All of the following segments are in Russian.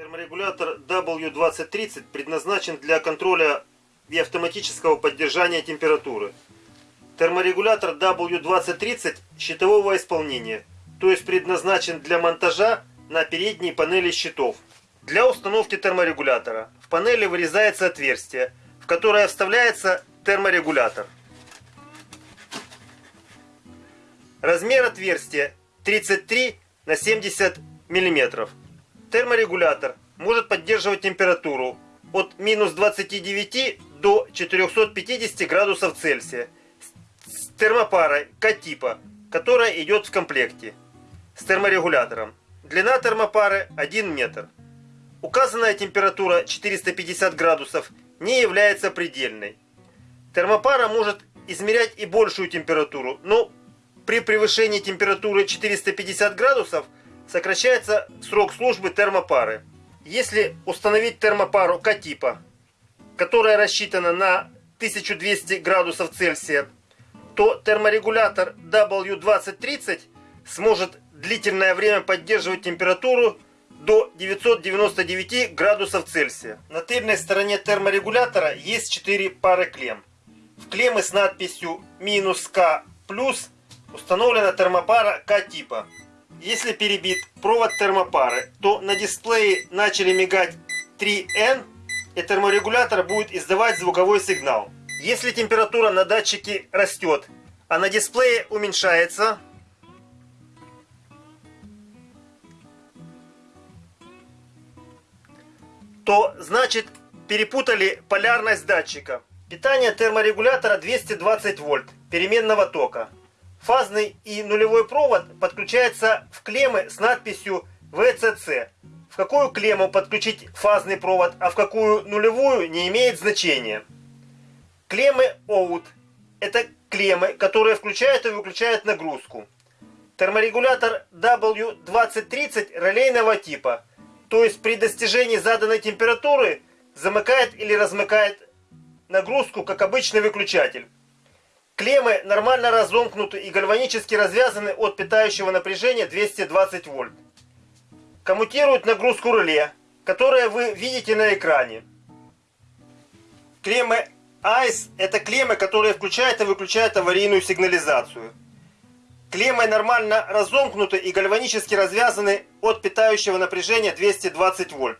Терморегулятор W2030 предназначен для контроля и автоматического поддержания температуры. Терморегулятор W2030 щитового исполнения, то есть предназначен для монтажа на передней панели щитов. Для установки терморегулятора в панели вырезается отверстие, в которое вставляется терморегулятор. Размер отверстия 33 на 70 мм. Терморегулятор может поддерживать температуру от минус 29 до 450 градусов Цельсия с термопарой К-типа, которая идет в комплекте с терморегулятором. Длина термопары 1 метр. Указанная температура 450 градусов не является предельной. Термопара может измерять и большую температуру, но при превышении температуры 450 градусов сокращается срок службы термопары. Если установить термопару К-типа, которая рассчитана на 1200 градусов Цельсия, то терморегулятор W2030 сможет длительное время поддерживать температуру до 999 градусов Цельсия. На тыльной стороне терморегулятора есть 4 пары клемм. В клеммы с надписью минус К плюс установлена термопара К-типа. Если перебит провод термопары, то на дисплее начали мигать 3N и терморегулятор будет издавать звуковой сигнал. Если температура на датчике растет, а на дисплее уменьшается, то значит перепутали полярность датчика. Питание терморегулятора 220 вольт переменного тока. Фазный и нулевой провод подключается в клеммы с надписью VCC. В какую клемму подключить фазный провод, а в какую нулевую не имеет значения. Клеммы OUT – это клеммы, которые включают и выключают нагрузку. Терморегулятор W2030 релейного типа, то есть при достижении заданной температуры замыкает или размыкает нагрузку, как обычный выключатель. Клеммы нормально разомкнуты и гальванически развязаны от питающего напряжения 220 вольт. Коммутируют нагрузку реле, которое вы видите на экране. Клеммы ICE – это клеммы, которые включают и выключают аварийную сигнализацию. Клеммы нормально разомкнуты и гальванически развязаны от питающего напряжения 220 вольт.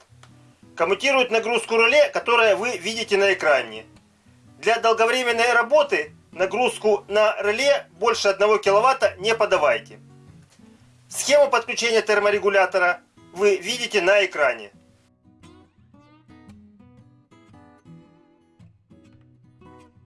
Коммутируют нагрузку реле, которое вы видите на экране. Для долговременной работы нагрузку на реле больше 1 кВт не подавайте. Схему подключения терморегулятора вы видите на экране.